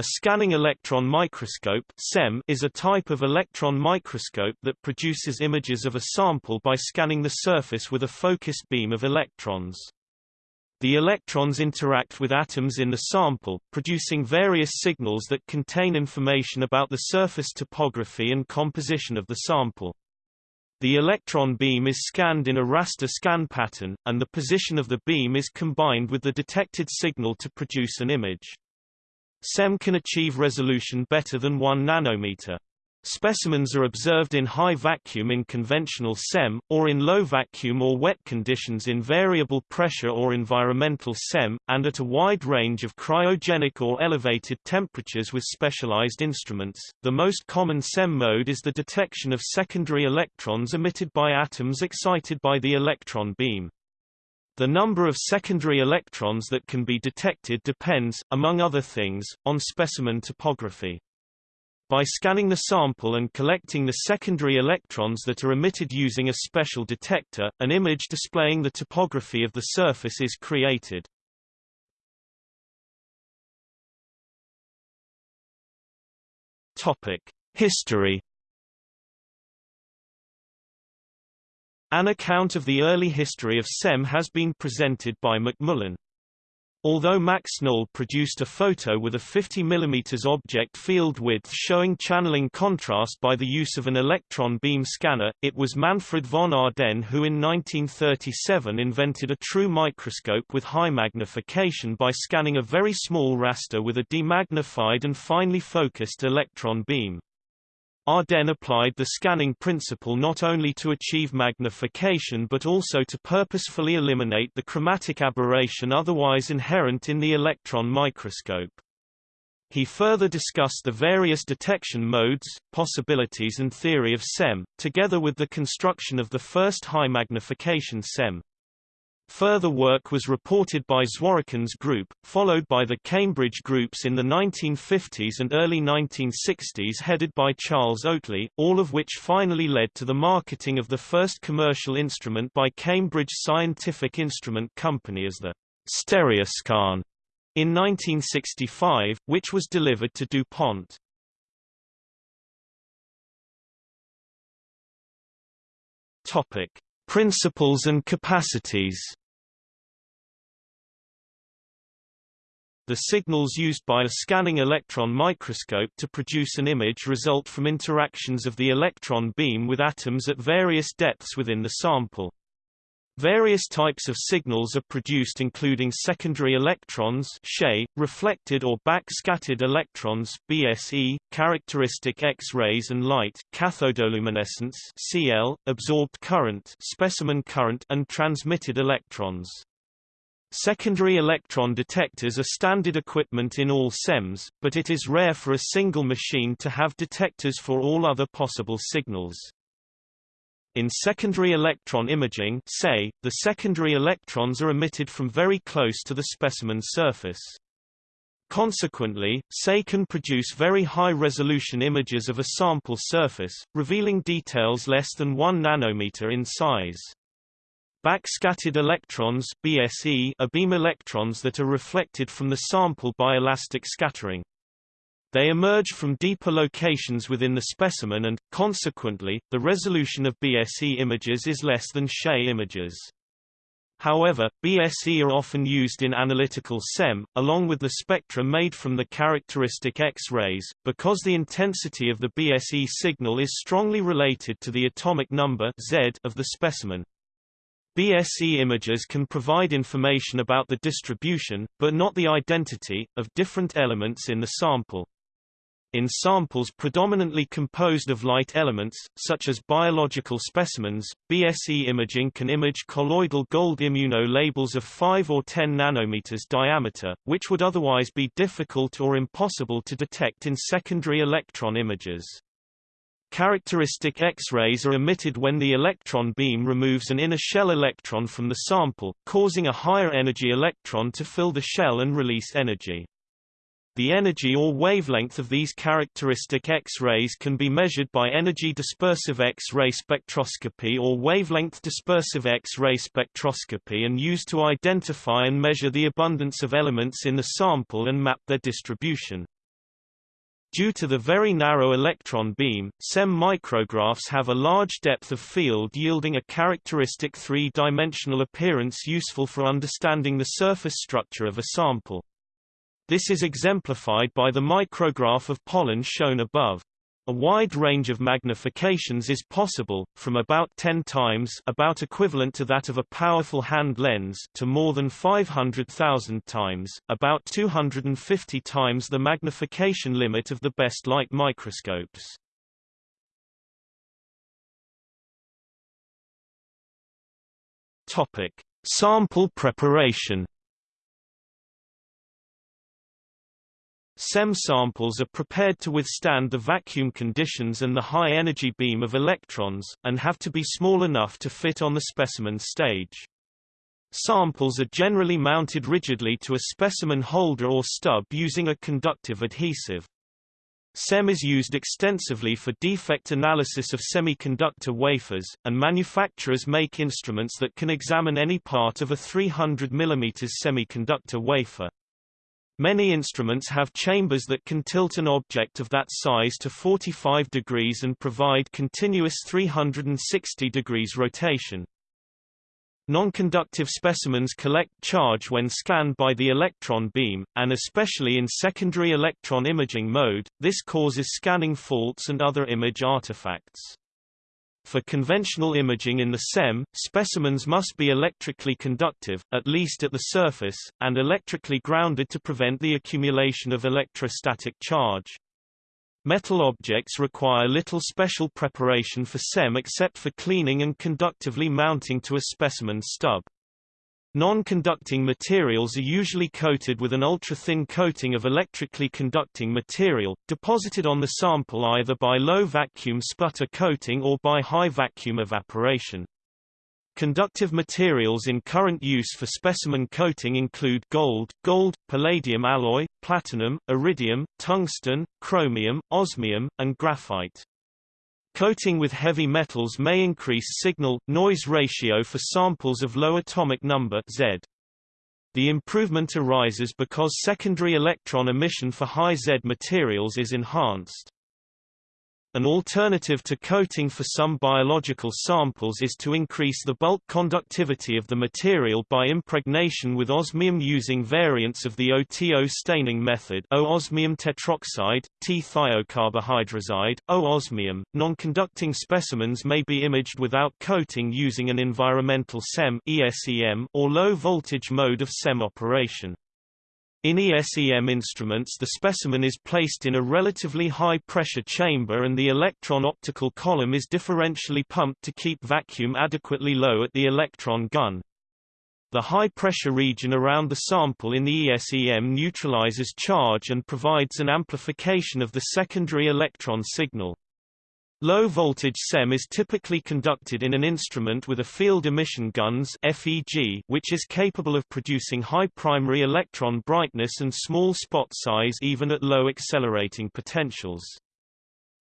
A scanning electron microscope (SEM) is a type of electron microscope that produces images of a sample by scanning the surface with a focused beam of electrons. The electrons interact with atoms in the sample, producing various signals that contain information about the surface topography and composition of the sample. The electron beam is scanned in a raster scan pattern, and the position of the beam is combined with the detected signal to produce an image. SEM can achieve resolution better than 1 nanometer. Specimens are observed in high vacuum in conventional SEM, or in low vacuum or wet conditions in variable pressure or environmental SEM, and at a wide range of cryogenic or elevated temperatures with specialized instruments. The most common SEM mode is the detection of secondary electrons emitted by atoms excited by the electron beam. The number of secondary electrons that can be detected depends, among other things, on specimen topography. By scanning the sample and collecting the secondary electrons that are emitted using a special detector, an image displaying the topography of the surface is created. Topic: History An account of the early history of SEM has been presented by McMullen. Although Max Knoll produced a photo with a 50 mm object field width showing channeling contrast by the use of an electron beam scanner, it was Manfred von Ardenne who in 1937 invented a true microscope with high magnification by scanning a very small raster with a demagnified and finely focused electron beam. Ardenne applied the scanning principle not only to achieve magnification but also to purposefully eliminate the chromatic aberration otherwise inherent in the electron microscope. He further discussed the various detection modes, possibilities and theory of SEM, together with the construction of the first high magnification SEM. Further work was reported by Zworykin's group, followed by the Cambridge groups in the 1950s and early 1960s headed by Charles Oatley, all of which finally led to the marketing of the first commercial instrument by Cambridge Scientific Instrument Company as the Stereoscan in 1965, which was delivered to DuPont. Topic: Principles and capacities The signals used by a scanning electron microscope to produce an image result from interactions of the electron beam with atoms at various depths within the sample. Various types of signals are produced including secondary electrons SE, reflected or backscattered electrons BSE, characteristic X-rays and light cathodoluminescence CL, absorbed current specimen current and transmitted electrons. Secondary electron detectors are standard equipment in all SEMs, but it is rare for a single machine to have detectors for all other possible signals. In secondary electron imaging SEI, the secondary electrons are emitted from very close to the specimen surface. Consequently, SEI can produce very high-resolution images of a sample surface, revealing details less than 1 nanometer in size. Backscattered electrons BSE are beam electrons that are reflected from the sample by elastic scattering. They emerge from deeper locations within the specimen and, consequently, the resolution of BSE images is less than SE images. However, BSE are often used in analytical SEM, along with the spectra made from the characteristic X-rays, because the intensity of the BSE signal is strongly related to the atomic number Z of the specimen. BSE images can provide information about the distribution, but not the identity, of different elements in the sample. In samples predominantly composed of light elements, such as biological specimens, BSE imaging can image colloidal gold immunolabels of 5 or 10 nanometers diameter, which would otherwise be difficult or impossible to detect in secondary electron images. Characteristic X-rays are emitted when the electron beam removes an inner shell electron from the sample, causing a higher energy electron to fill the shell and release energy. The energy or wavelength of these characteristic X-rays can be measured by energy dispersive X-ray spectroscopy or wavelength dispersive X-ray spectroscopy and used to identify and measure the abundance of elements in the sample and map their distribution. Due to the very narrow electron beam, SEM micrographs have a large depth of field yielding a characteristic three-dimensional appearance useful for understanding the surface structure of a sample. This is exemplified by the micrograph of pollen shown above. A wide range of magnifications is possible, from about 10 times about equivalent to that of a powerful hand lens to more than 500,000 times about 250 times the magnification limit of the best light microscopes. Topic: Sample preparation SEM samples are prepared to withstand the vacuum conditions and the high energy beam of electrons, and have to be small enough to fit on the specimen stage. Samples are generally mounted rigidly to a specimen holder or stub using a conductive adhesive. SEM is used extensively for defect analysis of semiconductor wafers, and manufacturers make instruments that can examine any part of a 300 mm semiconductor wafer. Many instruments have chambers that can tilt an object of that size to 45 degrees and provide continuous 360 degrees rotation. Non-conductive specimens collect charge when scanned by the electron beam, and especially in secondary electron imaging mode, this causes scanning faults and other image artifacts. For conventional imaging in the SEM, specimens must be electrically conductive, at least at the surface, and electrically grounded to prevent the accumulation of electrostatic charge. Metal objects require little special preparation for SEM except for cleaning and conductively mounting to a specimen stub. Non-conducting materials are usually coated with an ultra-thin coating of electrically conducting material, deposited on the sample either by low-vacuum sputter coating or by high-vacuum evaporation. Conductive materials in current use for specimen coating include gold, gold, palladium alloy, platinum, iridium, tungsten, chromium, osmium, and graphite. Coating with heavy metals may increase signal-noise ratio for samples of low atomic number Z. The improvement arises because secondary electron emission for high Z materials is enhanced. An alternative to coating for some biological samples is to increase the bulk conductivity of the material by impregnation with osmium using variants of the OTO staining method O-osmium tetroxide, T-thiocarbohydrazide, O-osmium. Non-conducting specimens may be imaged without coating using an environmental SEM or low-voltage mode of SEM operation. In ESEM instruments the specimen is placed in a relatively high-pressure chamber and the electron optical column is differentially pumped to keep vacuum adequately low at the electron gun. The high-pressure region around the sample in the ESEM neutralizes charge and provides an amplification of the secondary electron signal. Low-voltage SEM is typically conducted in an instrument with a field emission guns FEG, which is capable of producing high primary electron brightness and small spot size even at low accelerating potentials.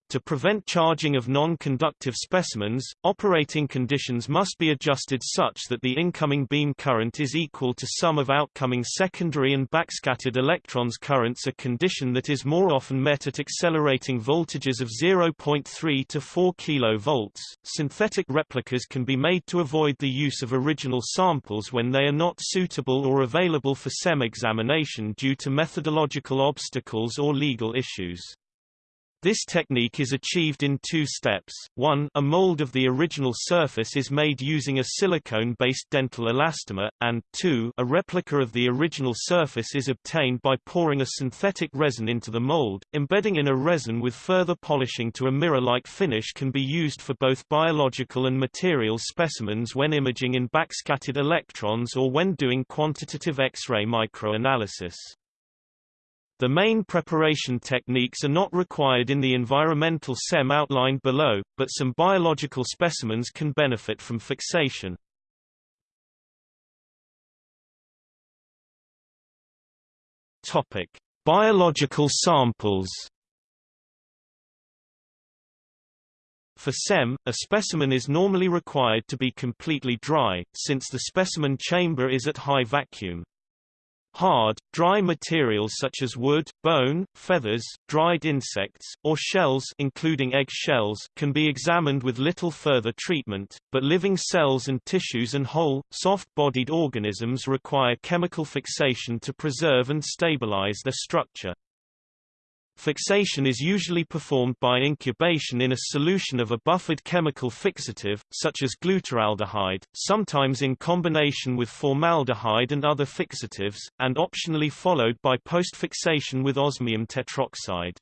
To prevent charging of non-conductive specimens, operating conditions must be adjusted such that the incoming beam current is equal to sum of outcoming secondary and backscattered electrons currents a condition that is more often met at accelerating voltages of 0.3 to 4 kV. Synthetic replicas can be made to avoid the use of original samples when they are not suitable or available for SEM examination due to methodological obstacles or legal issues. This technique is achieved in two steps. One, a mold of the original surface is made using a silicone-based dental elastomer, and two, a replica of the original surface is obtained by pouring a synthetic resin into the mold. Embedding in a resin with further polishing to a mirror-like finish can be used for both biological and material specimens when imaging in backscattered electrons or when doing quantitative X-ray microanalysis. The main preparation techniques are not required in the environmental SEM outlined below, but some biological specimens can benefit from fixation. Topic: Biological samples. For SEM, a specimen is normally required to be completely dry, since the specimen chamber is at high vacuum. Hard, dry materials such as wood, bone, feathers, dried insects, or shells including egg shells can be examined with little further treatment, but living cells and tissues and whole, soft-bodied organisms require chemical fixation to preserve and stabilize their structure. Fixation is usually performed by incubation in a solution of a buffered chemical fixative, such as glutaraldehyde, sometimes in combination with formaldehyde and other fixatives, and optionally followed by post-fixation with osmium tetroxide.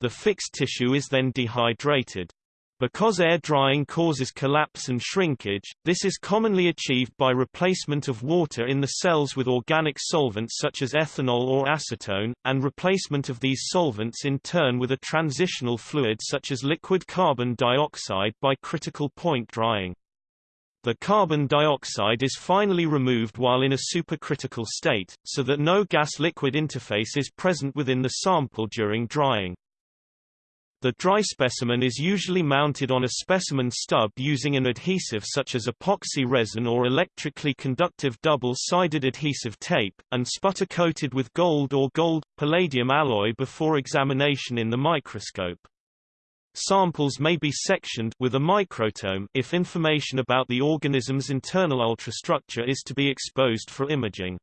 The fixed tissue is then dehydrated. Because air drying causes collapse and shrinkage, this is commonly achieved by replacement of water in the cells with organic solvents such as ethanol or acetone, and replacement of these solvents in turn with a transitional fluid such as liquid carbon dioxide by critical point drying. The carbon dioxide is finally removed while in a supercritical state, so that no gas-liquid interface is present within the sample during drying. The dry specimen is usually mounted on a specimen stub using an adhesive such as epoxy resin or electrically conductive double-sided adhesive tape, and sputter-coated with gold or gold-palladium alloy before examination in the microscope. Samples may be sectioned with a microtome if information about the organism's internal ultrastructure is to be exposed for imaging.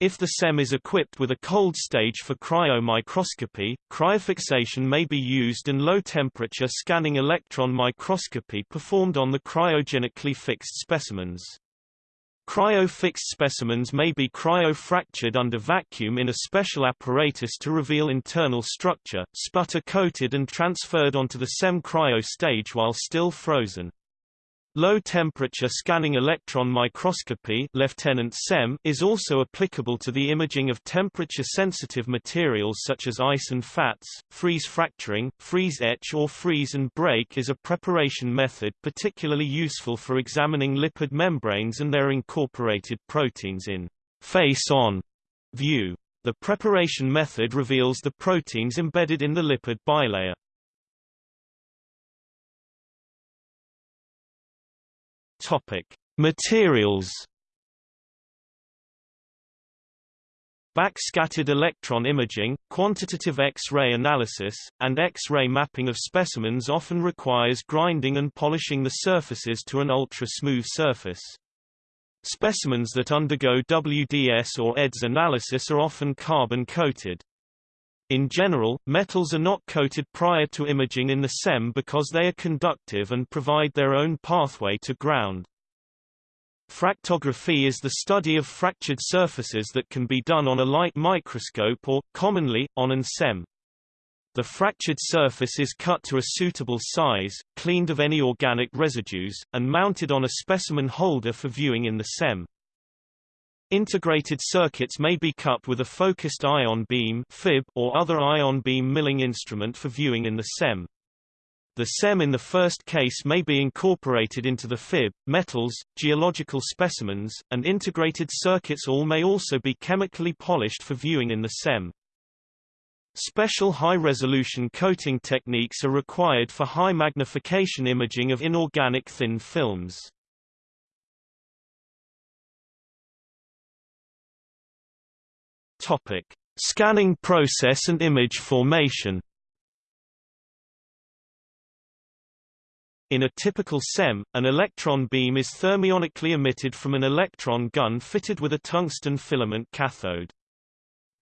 If the SEM is equipped with a cold stage for cryomicroscopy, cryofixation may be used and low-temperature scanning electron microscopy performed on the cryogenically fixed specimens. Cryo-fixed specimens may be cryo-fractured under vacuum in a special apparatus to reveal internal structure, sputter-coated and transferred onto the SEM cryo stage while still frozen. Low-temperature scanning electron microscopy Lieutenant SEM is also applicable to the imaging of temperature-sensitive materials such as ice and fats. Freeze fracturing, freeze etch or freeze and break is a preparation method particularly useful for examining lipid membranes and their incorporated proteins in face-on view. The preparation method reveals the proteins embedded in the lipid bilayer. Topic: Materials. Backscattered electron imaging, quantitative X-ray analysis, and X-ray mapping of specimens often requires grinding and polishing the surfaces to an ultra-smooth surface. Specimens that undergo WDS or EDS analysis are often carbon-coated. In general, metals are not coated prior to imaging in the SEM because they are conductive and provide their own pathway to ground. Fractography is the study of fractured surfaces that can be done on a light microscope or, commonly, on an SEM. The fractured surface is cut to a suitable size, cleaned of any organic residues, and mounted on a specimen holder for viewing in the SEM. Integrated circuits may be cut with a focused ion beam FIB or other ion beam milling instrument for viewing in the SEM. The SEM in the first case may be incorporated into the FIB, metals, geological specimens, and integrated circuits all may also be chemically polished for viewing in the SEM. Special high-resolution coating techniques are required for high magnification imaging of inorganic thin films. Topic: Scanning process and image formation. In a typical SEM, an electron beam is thermionically emitted from an electron gun fitted with a tungsten filament cathode.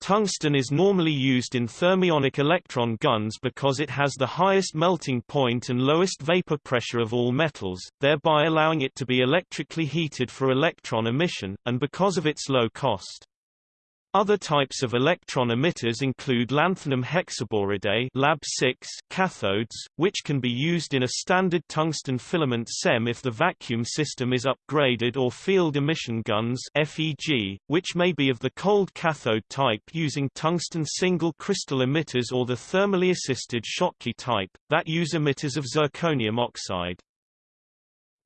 Tungsten is normally used in thermionic electron guns because it has the highest melting point and lowest vapor pressure of all metals, thereby allowing it to be electrically heated for electron emission, and because of its low cost. Other types of electron emitters include lanthanum hexaboride Lab 6 cathodes, which can be used in a standard tungsten filament SEM if the vacuum system is upgraded or field emission guns FEG, which may be of the cold cathode type using tungsten single crystal emitters or the thermally assisted Schottky type, that use emitters of zirconium oxide.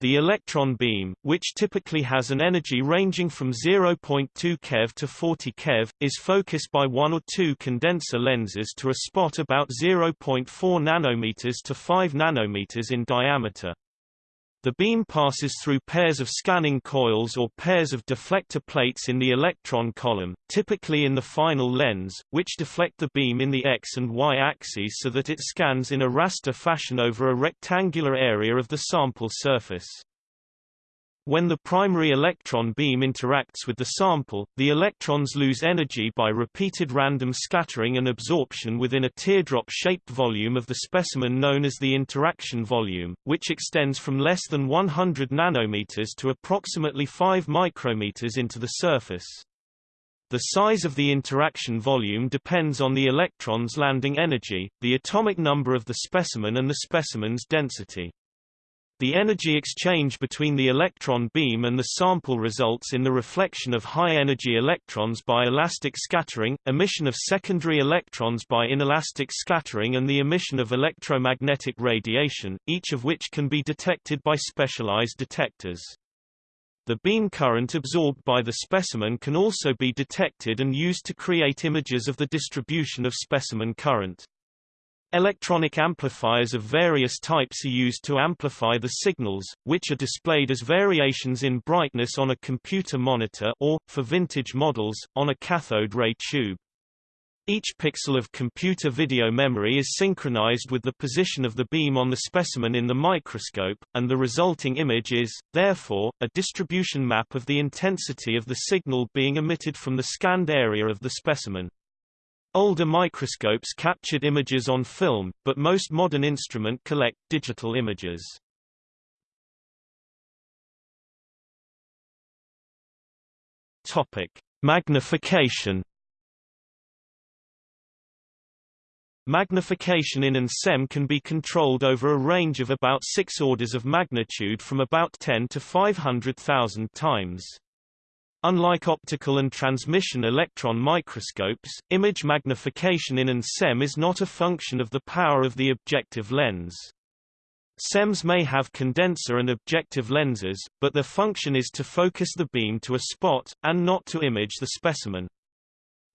The electron beam, which typically has an energy ranging from 0.2 keV to 40 keV, is focused by one or two condenser lenses to a spot about 0.4 nanometers to 5 nanometers in diameter. The beam passes through pairs of scanning coils or pairs of deflector plates in the electron column, typically in the final lens, which deflect the beam in the x and y axes so that it scans in a raster fashion over a rectangular area of the sample surface. When the primary electron beam interacts with the sample, the electrons lose energy by repeated random scattering and absorption within a teardrop-shaped volume of the specimen known as the interaction volume, which extends from less than 100 nanometers to approximately 5 micrometers into the surface. The size of the interaction volume depends on the electron's landing energy, the atomic number of the specimen and the specimen's density. The energy exchange between the electron beam and the sample results in the reflection of high-energy electrons by elastic scattering, emission of secondary electrons by inelastic scattering and the emission of electromagnetic radiation, each of which can be detected by specialized detectors. The beam current absorbed by the specimen can also be detected and used to create images of the distribution of specimen current. Electronic amplifiers of various types are used to amplify the signals, which are displayed as variations in brightness on a computer monitor or, for vintage models, on a cathode ray tube. Each pixel of computer video memory is synchronized with the position of the beam on the specimen in the microscope, and the resulting image is, therefore, a distribution map of the intensity of the signal being emitted from the scanned area of the specimen. Older microscopes captured images on film, but most modern instrument collect digital images. Topic: Magnification. Magnification in an SEM can be controlled over a range of about 6 orders of magnitude from about 10 to 500,000 times. Unlike optical and transmission electron microscopes, image magnification in an SEM is not a function of the power of the objective lens. SEMs may have condenser and objective lenses, but their function is to focus the beam to a spot, and not to image the specimen.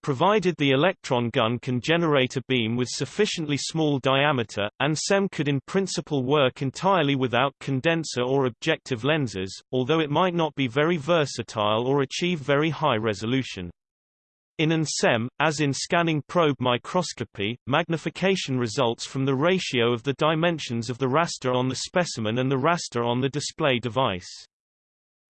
Provided the electron gun can generate a beam with sufficiently small diameter, and SEM could in principle work entirely without condenser or objective lenses, although it might not be very versatile or achieve very high resolution. In an SEM, as in scanning probe microscopy, magnification results from the ratio of the dimensions of the raster on the specimen and the raster on the display device.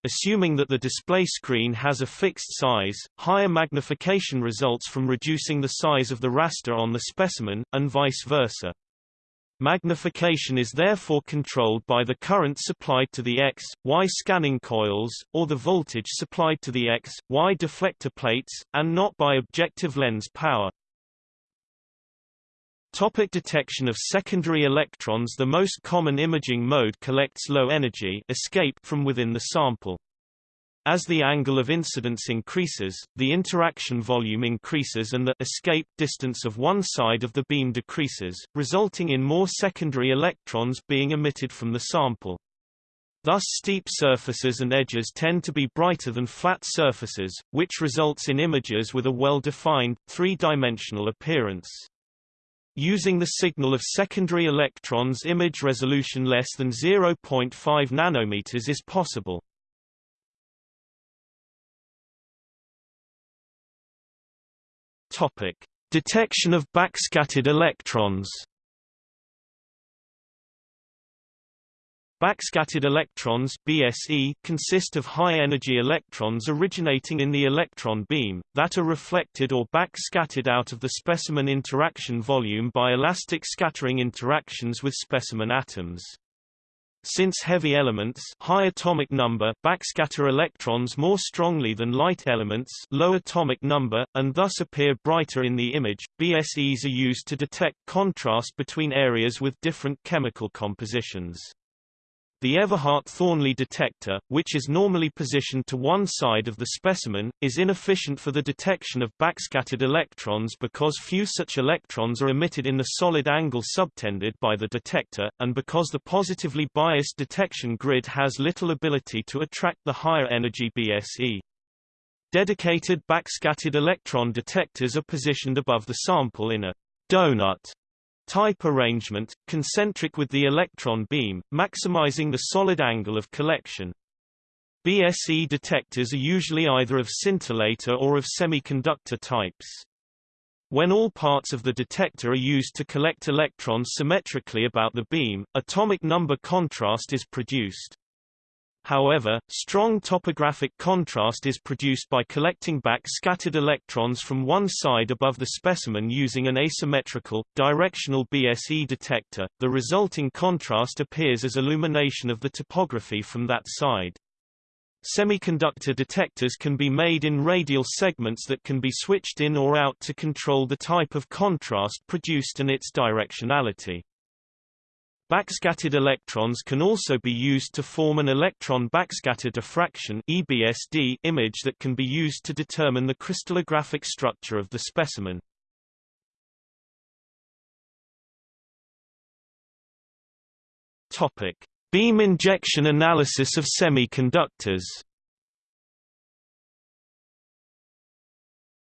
Assuming that the display screen has a fixed size, higher magnification results from reducing the size of the raster on the specimen, and vice versa. Magnification is therefore controlled by the current supplied to the X, Y scanning coils, or the voltage supplied to the X, Y deflector plates, and not by objective lens power. Topic detection of secondary electrons The most common imaging mode collects low energy escape from within the sample. As the angle of incidence increases, the interaction volume increases and the escape distance of one side of the beam decreases, resulting in more secondary electrons being emitted from the sample. Thus steep surfaces and edges tend to be brighter than flat surfaces, which results in images with a well-defined, three-dimensional appearance. Using the signal of secondary electrons image resolution less than 0.5 nanometers is possible. Topic: Detection of backscattered electrons. Backscattered electrons BSE consist of high-energy electrons originating in the electron beam, that are reflected or backscattered out of the specimen interaction volume by elastic scattering interactions with specimen atoms. Since heavy elements high atomic number backscatter electrons more strongly than light elements low atomic number, and thus appear brighter in the image, BSEs are used to detect contrast between areas with different chemical compositions. The Everhart-Thornley detector, which is normally positioned to one side of the specimen, is inefficient for the detection of backscattered electrons because few such electrons are emitted in the solid angle subtended by the detector, and because the positively biased detection grid has little ability to attract the higher energy BSE. Dedicated backscattered electron detectors are positioned above the sample in a donut type arrangement, concentric with the electron beam, maximizing the solid angle of collection. BSE detectors are usually either of scintillator or of semiconductor types. When all parts of the detector are used to collect electrons symmetrically about the beam, atomic number contrast is produced. However, strong topographic contrast is produced by collecting back scattered electrons from one side above the specimen using an asymmetrical, directional BSE detector. The resulting contrast appears as illumination of the topography from that side. Semiconductor detectors can be made in radial segments that can be switched in or out to control the type of contrast produced and its directionality. Backscattered electrons can also be used to form an electron backscatter diffraction EBSD image that can be used to determine the crystallographic structure of the specimen. Topic: Beam injection analysis of semiconductors.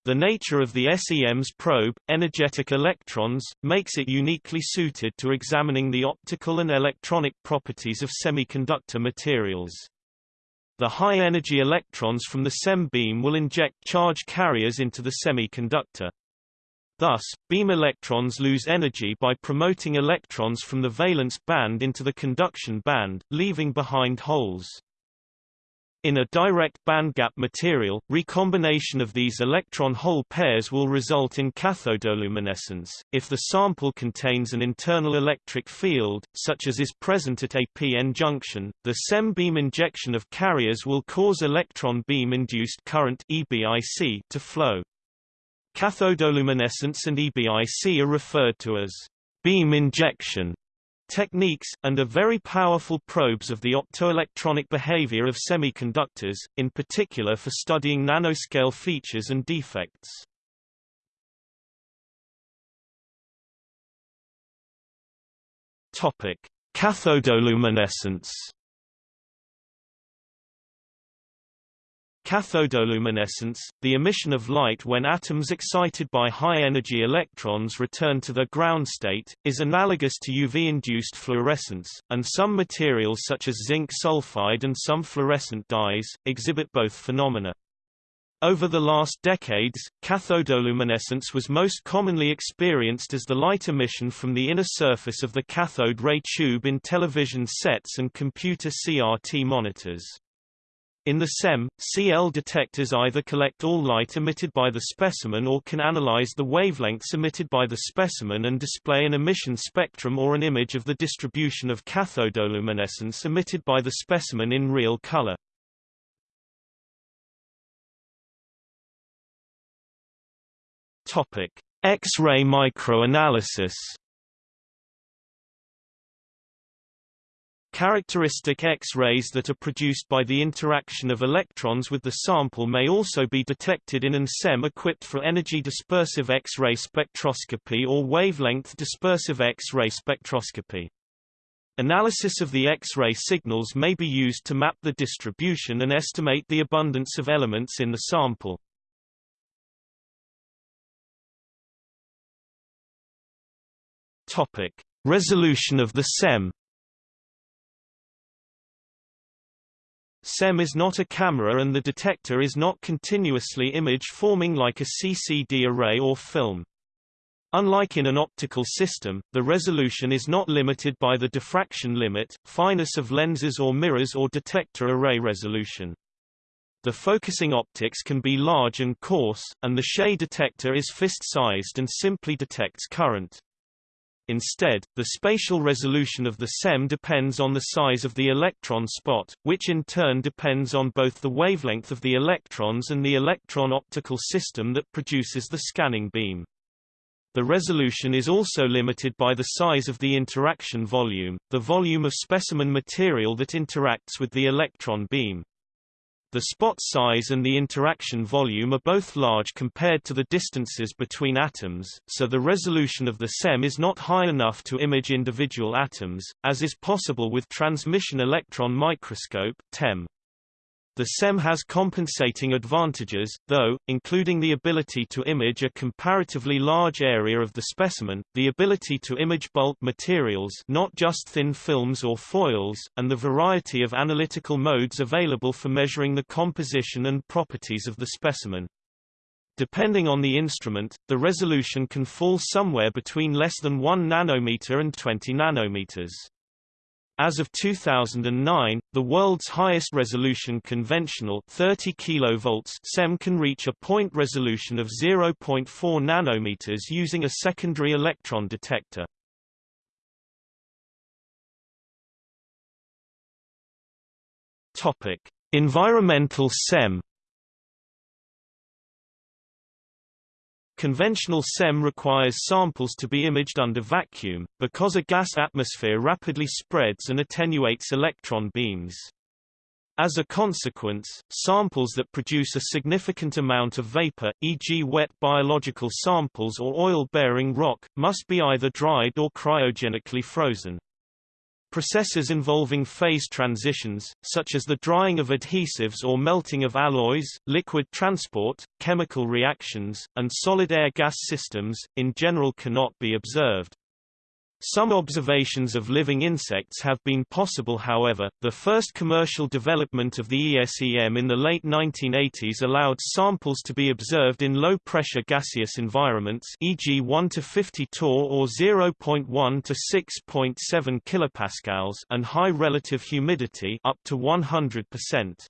The nature of the SEM's probe, energetic electrons, makes it uniquely suited to examining the optical and electronic properties of semiconductor materials. The high-energy electrons from the SEM beam will inject charge carriers into the semiconductor. Thus, beam electrons lose energy by promoting electrons from the valence band into the conduction band, leaving behind holes. In a direct bandgap material, recombination of these electron-hole pairs will result in cathodoluminescence. If the sample contains an internal electric field, such as is present at a p-n junction, the SEM beam injection of carriers will cause electron beam-induced current EBIC to flow. Cathodoluminescence and EBIC are referred to as beam injection techniques, and are very powerful probes of the optoelectronic behavior of semiconductors, in particular for studying nanoscale features and defects. Topic: Cathodoluminescence Cathodoluminescence, the emission of light when atoms excited by high-energy electrons return to their ground state, is analogous to UV-induced fluorescence, and some materials such as zinc sulfide and some fluorescent dyes, exhibit both phenomena. Over the last decades, cathodoluminescence was most commonly experienced as the light emission from the inner surface of the cathode ray tube in television sets and computer CRT monitors. In the SEM, CL detectors either collect all light emitted by the specimen or can analyze the wavelengths emitted by the specimen and display an emission spectrum or an image of the distribution of cathodoluminescence emitted by the specimen in real color. Topic: X-ray microanalysis Characteristic X-rays that are produced by the interaction of electrons with the sample may also be detected in an SEM equipped for energy dispersive X-ray spectroscopy or wavelength dispersive X-ray spectroscopy. Analysis of the X-ray signals may be used to map the distribution and estimate the abundance of elements in the sample. Topic: Resolution of the SEM SEM is not a camera and the detector is not continuously image-forming like a CCD array or film. Unlike in an optical system, the resolution is not limited by the diffraction limit, fineness of lenses or mirrors or detector array resolution. The focusing optics can be large and coarse, and the SE detector is fist-sized and simply detects current. Instead, the spatial resolution of the SEM depends on the size of the electron spot, which in turn depends on both the wavelength of the electrons and the electron optical system that produces the scanning beam. The resolution is also limited by the size of the interaction volume, the volume of specimen material that interacts with the electron beam. The spot size and the interaction volume are both large compared to the distances between atoms, so the resolution of the SEM is not high enough to image individual atoms, as is possible with transmission electron microscope TEM. The SEM has compensating advantages, though, including the ability to image a comparatively large area of the specimen, the ability to image bulk materials not just thin films or foils, and the variety of analytical modes available for measuring the composition and properties of the specimen. Depending on the instrument, the resolution can fall somewhere between less than 1 nanometer and 20 nanometers. As of 2009, the world's highest resolution conventional 30 kV SEM can reach a point resolution of 0.4 nanometers using a secondary electron detector. Topic: Environmental SEM Conventional SEM requires samples to be imaged under vacuum, because a gas atmosphere rapidly spreads and attenuates electron beams. As a consequence, samples that produce a significant amount of vapor, e.g. wet biological samples or oil-bearing rock, must be either dried or cryogenically frozen. Processes involving phase transitions, such as the drying of adhesives or melting of alloys, liquid transport, chemical reactions, and solid air-gas systems, in general cannot be observed. Some observations of living insects have been possible however, the first commercial development of the ESEM in the late 1980s allowed samples to be observed in low-pressure gaseous environments e.g. 1 to 50 torr or 0.1 to 6.7 kilopascals and high relative humidity up to 100%.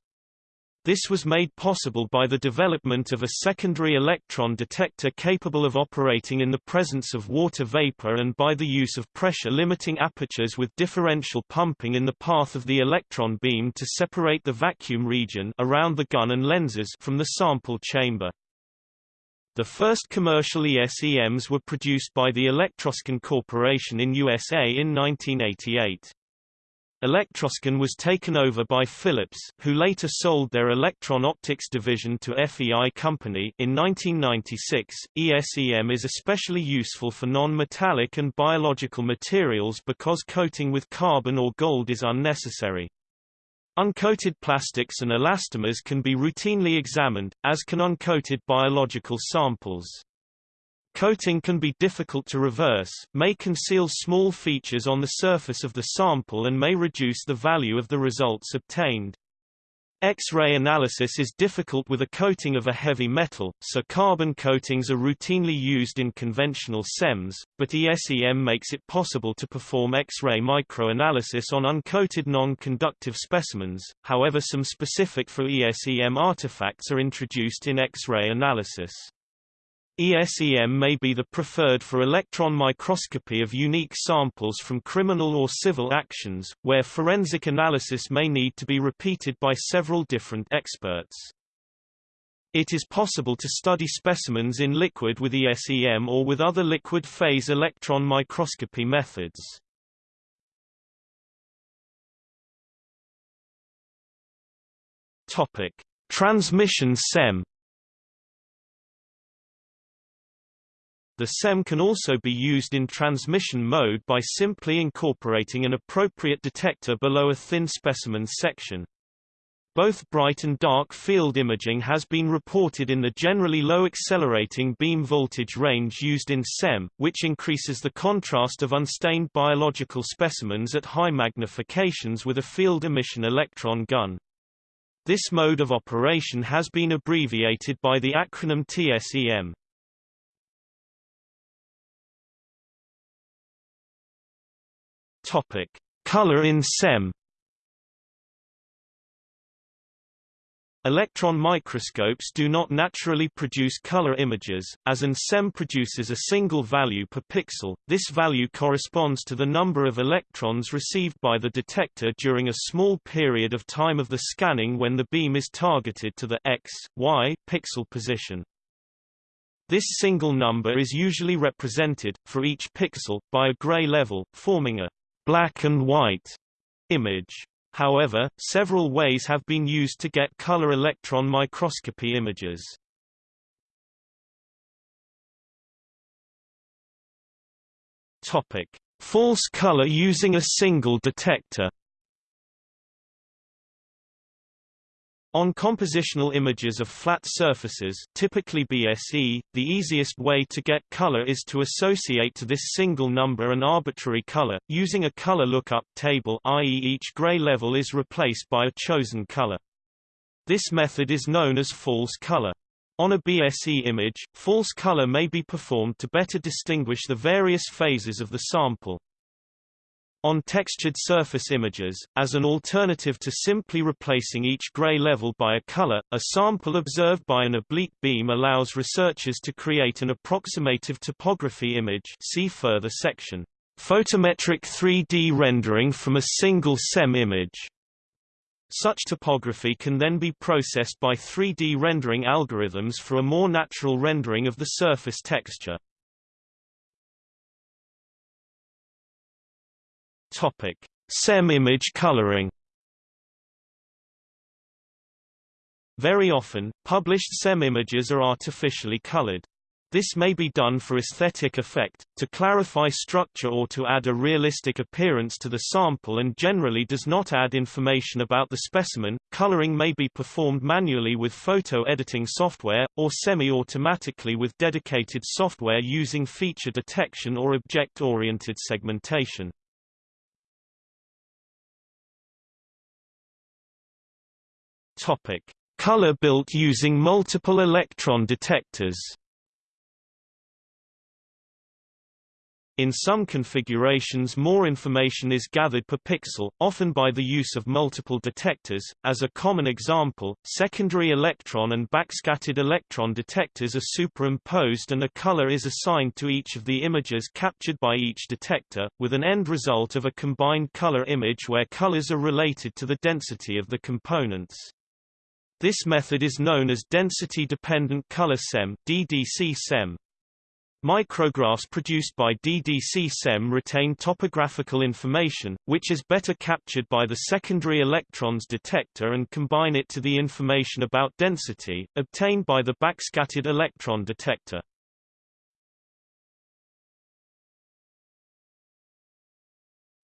This was made possible by the development of a secondary electron detector capable of operating in the presence of water vapor and by the use of pressure-limiting apertures with differential pumping in the path of the electron beam to separate the vacuum region around the gun and lenses from the sample chamber. The first commercial ESEMs were produced by the Electroscan Corporation in USA in 1988. Electroscan was taken over by Philips, who later sold their electron-optics division to FEI Company in 1996. ESEM is especially useful for non-metallic and biological materials because coating with carbon or gold is unnecessary. Uncoated plastics and elastomers can be routinely examined, as can uncoated biological samples. Coating can be difficult to reverse, may conceal small features on the surface of the sample and may reduce the value of the results obtained. X-ray analysis is difficult with a coating of a heavy metal, so carbon coatings are routinely used in conventional SEMs, but ESEM makes it possible to perform X-ray microanalysis on uncoated non-conductive specimens, however some specific for ESEM artifacts are introduced in X-ray analysis. ESEM may be the preferred for electron microscopy of unique samples from criminal or civil actions, where forensic analysis may need to be repeated by several different experts. It is possible to study specimens in liquid with ESEM or with other liquid phase electron microscopy methods. Topic: Transmission SEM The SEM can also be used in transmission mode by simply incorporating an appropriate detector below a thin specimen section. Both bright and dark field imaging has been reported in the generally low accelerating beam voltage range used in SEM, which increases the contrast of unstained biological specimens at high magnifications with a field emission electron gun. This mode of operation has been abbreviated by the acronym TSEM. Topic: Color in SEM. Electron microscopes do not naturally produce color images, as an SEM produces a single value per pixel. This value corresponds to the number of electrons received by the detector during a small period of time of the scanning when the beam is targeted to the x, y pixel position. This single number is usually represented, for each pixel, by a gray level, forming a black and white image. However, several ways have been used to get color electron microscopy images. Topic: False color using a single detector. On compositional images of flat surfaces typically BSE, the easiest way to get color is to associate to this single number an arbitrary color, using a color lookup table i.e. each gray level is replaced by a chosen color. This method is known as false color. On a BSE image, false color may be performed to better distinguish the various phases of the sample. On textured surface images, as an alternative to simply replacing each gray level by a color, a sample observed by an oblique beam allows researchers to create an approximative topography image see further section. Photometric 3D rendering from a single SEM image. Such topography can then be processed by 3D rendering algorithms for a more natural rendering of the surface texture. Topic: SEM image coloring. Very often, published SEM images are artificially colored. This may be done for aesthetic effect, to clarify structure or to add a realistic appearance to the sample and generally does not add information about the specimen. Coloring may be performed manually with photo editing software, or semi-automatically with dedicated software using feature detection or object-oriented segmentation. Topic: Color built using multiple electron detectors. In some configurations more information is gathered per pixel, often by the use of multiple detectors. As a common example, secondary electron and backscattered electron detectors are superimposed and a color is assigned to each of the images captured by each detector, with an end result of a combined color image where colors are related to the density of the components. This method is known as density-dependent color SEM DDC-SEM. Micrographs produced by DDC-SEM retain topographical information, which is better captured by the secondary electrons detector and combine it to the information about density, obtained by the backscattered electron detector.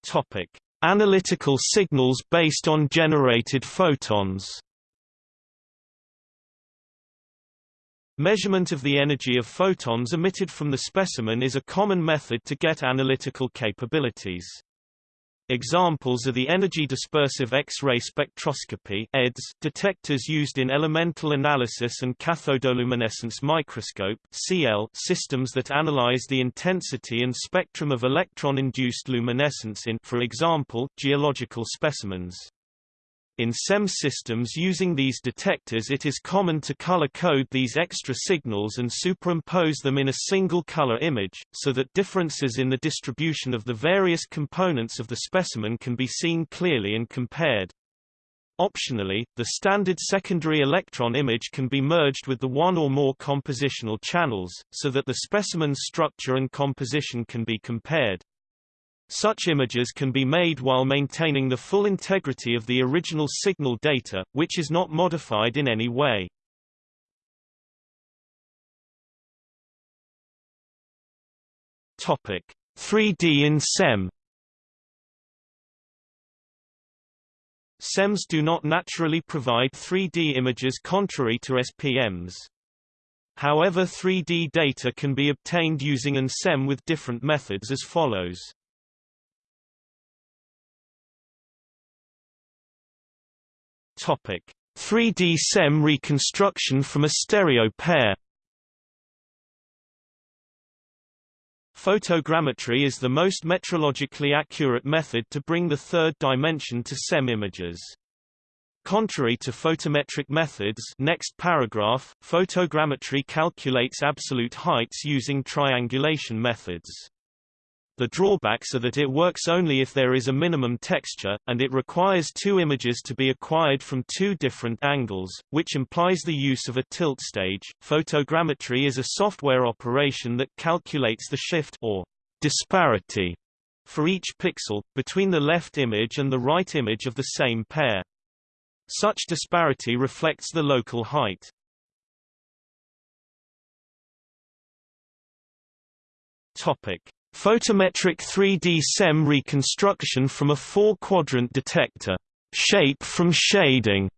Topic. Analytical signals based on generated photons Measurement of the energy of photons emitted from the specimen is a common method to get analytical capabilities. Examples are the energy dispersive X-ray spectroscopy EDS detectors used in elemental analysis and cathodoluminescence microscope CL systems that analyze the intensity and spectrum of electron-induced luminescence in for example, geological specimens. In SEM systems using these detectors it is common to color-code these extra signals and superimpose them in a single color image, so that differences in the distribution of the various components of the specimen can be seen clearly and compared. Optionally, the standard secondary electron image can be merged with the one or more compositional channels, so that the specimen's structure and composition can be compared. Such images can be made while maintaining the full integrity of the original signal data, which is not modified in any way. Topic: 3D in SEM SEMs do not naturally provide 3D images contrary to SPMs. However 3D data can be obtained using an SEM with different methods as follows. Topic: 3D SEM reconstruction from a stereo pair. Photogrammetry is the most metrologically accurate method to bring the third dimension to SEM images. Contrary to photometric methods next paragraph, photogrammetry calculates absolute heights using triangulation methods. The drawbacks are that it works only if there is a minimum texture, and it requires two images to be acquired from two different angles, which implies the use of a tilt stage. Photogrammetry is a software operation that calculates the shift or disparity for each pixel, between the left image and the right image of the same pair. Such disparity reflects the local height. Topic. Photometric 3D SEM reconstruction from a four-quadrant detector. Shape from shading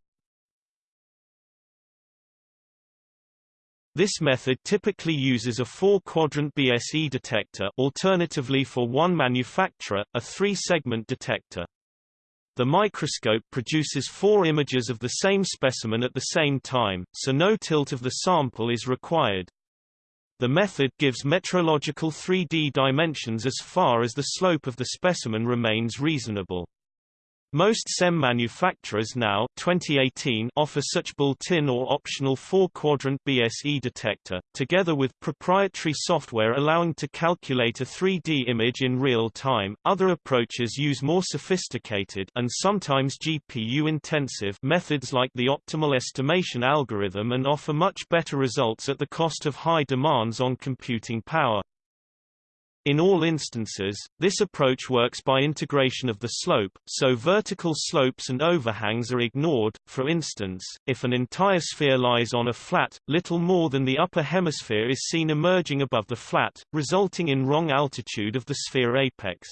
This method typically uses a four-quadrant BSE detector alternatively for one manufacturer, a three-segment detector. The microscope produces four images of the same specimen at the same time, so no tilt of the sample is required. The method gives metrological 3D dimensions as far as the slope of the specimen remains reasonable. Most SEM manufacturers now 2018 offer such built-in or optional four-quadrant BSE detector, together with proprietary software allowing to calculate a 3D image in real time. Other approaches use more sophisticated and sometimes GPU-intensive methods like the optimal estimation algorithm and offer much better results at the cost of high demands on computing power. In all instances, this approach works by integration of the slope, so vertical slopes and overhangs are ignored. For instance, if an entire sphere lies on a flat, little more than the upper hemisphere is seen emerging above the flat, resulting in wrong altitude of the sphere apex.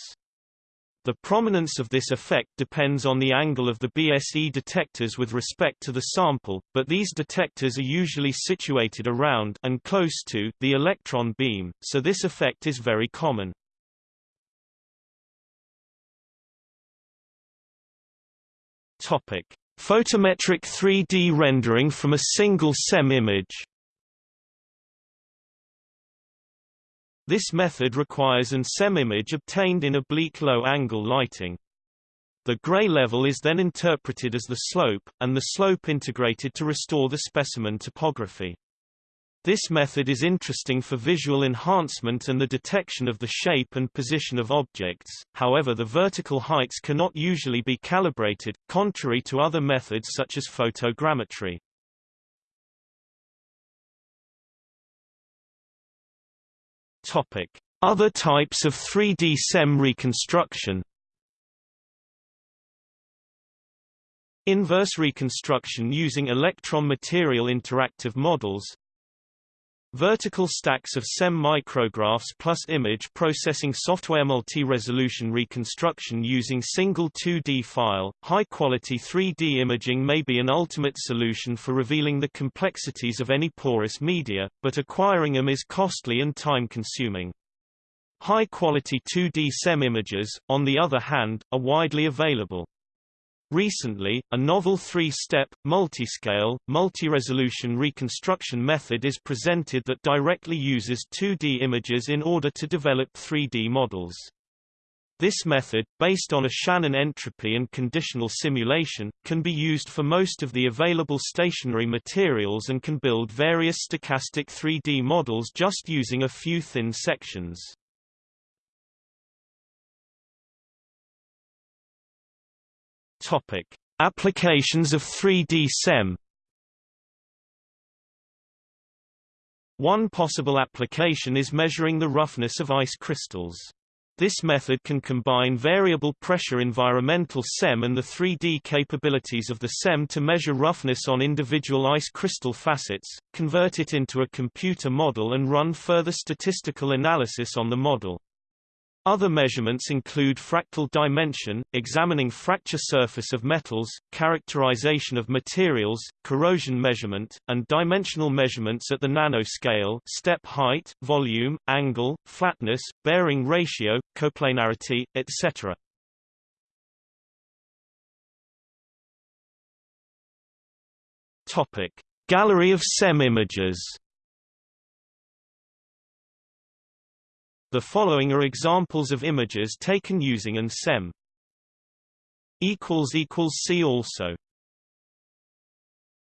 The prominence of this effect depends on the angle of the BSE detectors with respect to the sample, but these detectors are usually situated around and close to the electron beam, so this effect is very common. Topic: Photometric 3D rendering from a single SEM image. This method requires an SEM image obtained in oblique low-angle lighting. The gray level is then interpreted as the slope, and the slope integrated to restore the specimen topography. This method is interesting for visual enhancement and the detection of the shape and position of objects, however the vertical heights cannot usually be calibrated, contrary to other methods such as photogrammetry. Topic: Other types of 3D SEM reconstruction. Inverse reconstruction using electron material interactive models Vertical stacks of SEM micrographs plus image processing software multi-resolution reconstruction using single 2D file. High-quality 3D imaging may be an ultimate solution for revealing the complexities of any porous media, but acquiring them is costly and time-consuming. High-quality 2D SEM images, on the other hand, are widely available. Recently, a novel three-step, multiscale, multi-resolution reconstruction method is presented that directly uses 2D images in order to develop 3D models. This method, based on a Shannon entropy and conditional simulation, can be used for most of the available stationary materials and can build various stochastic 3D models just using a few thin sections. Topic: Applications of 3D SEM. One possible application is measuring the roughness of ice crystals. This method can combine variable pressure environmental SEM and the 3D capabilities of the SEM to measure roughness on individual ice crystal facets, convert it into a computer model and run further statistical analysis on the model. Other measurements include fractal dimension, examining fracture surface of metals, characterization of materials, corrosion measurement, and dimensional measurements at the nanoscale step height, volume, angle, flatness, bearing ratio, coplanarity, etc. Gallery of SEM images The following are examples of images taken using an SEM. See also